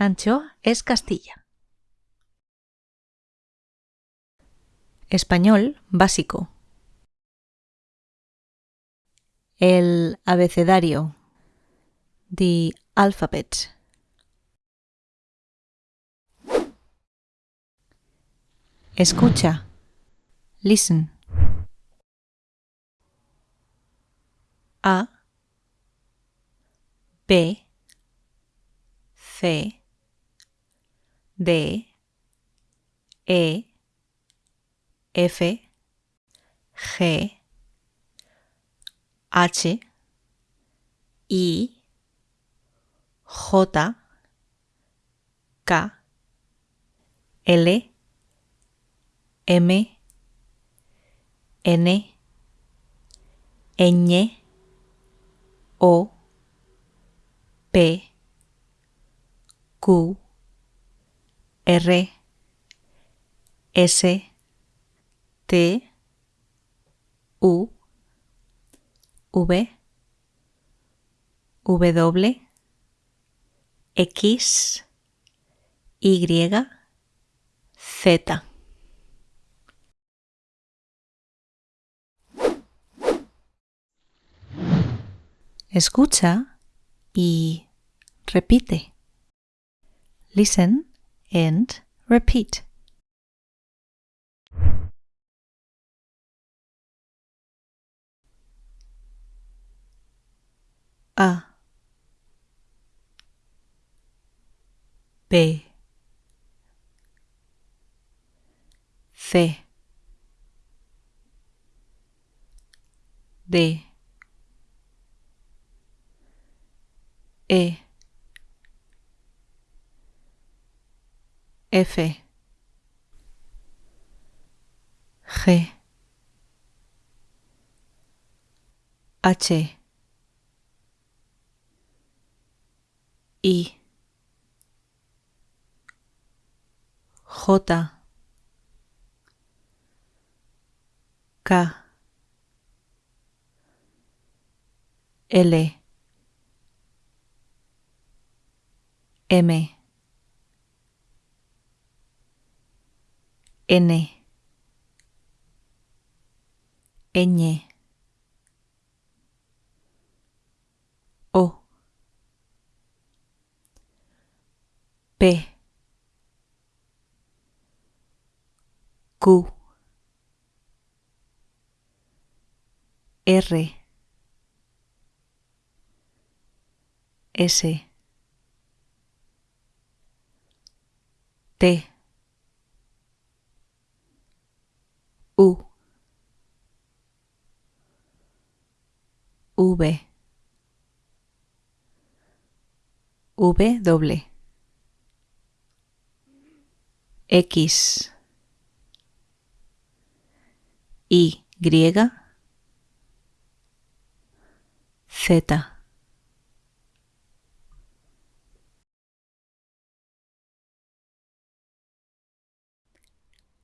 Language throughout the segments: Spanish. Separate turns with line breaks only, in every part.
Anchoa es Castilla. Español básico. El abecedario. The alphabet. Escucha. Listen. A. B. C. D. E. F. G. H. I. J. K. L. M, N, Ñ, O, P, Q, R, S, T, U, V, W, X, Y, Z. Escucha y repite. Listen and repeat. A. B. C. D. E F. G. H. I. J. K. L. M N. Ñ. O. P. Q. R. S. T U. V. V doble. X. Y. Z.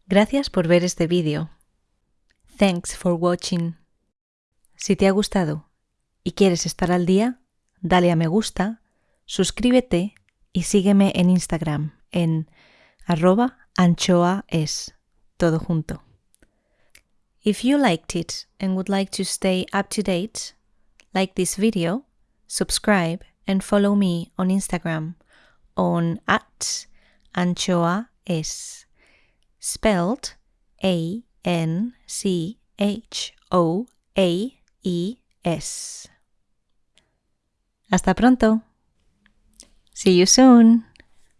Gracias por ver este vídeo. Thanks for watching. Si te ha gustado y quieres estar al día, dale a me gusta, suscríbete y sígueme en Instagram en arroba todo junto. If you liked it and would like to stay up to date, like this video, subscribe and follow me on Instagram on at anchoaes, spelled A N C H O A E S. Hasta pronto. See you soon.